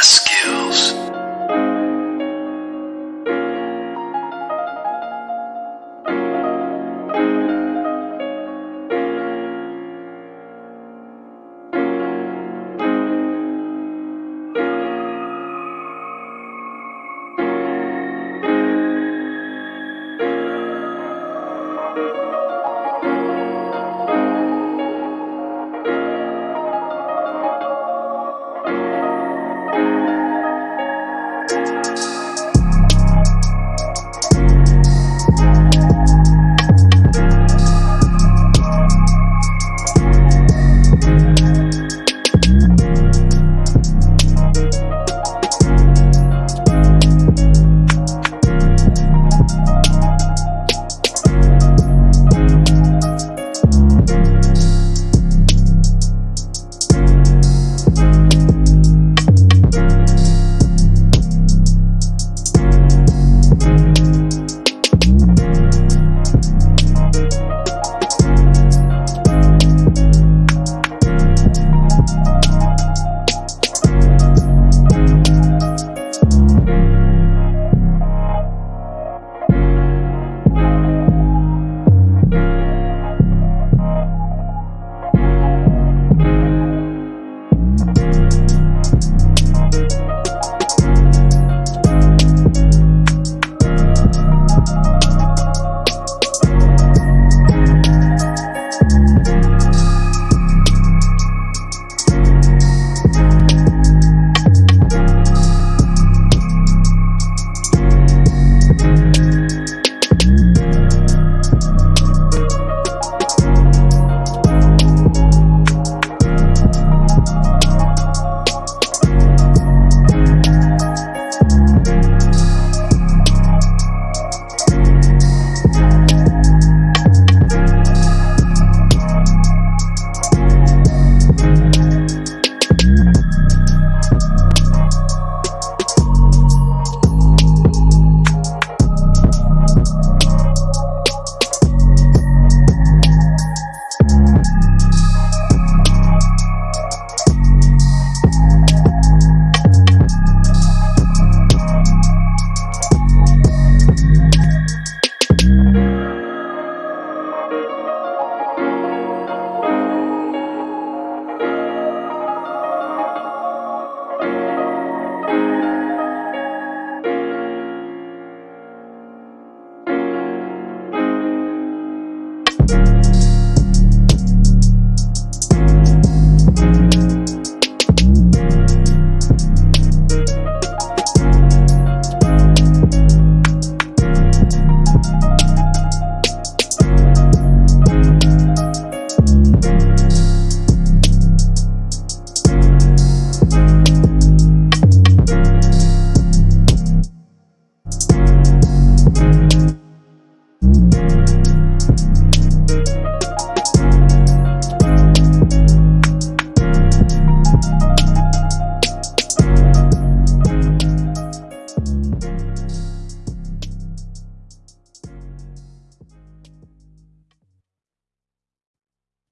rescue.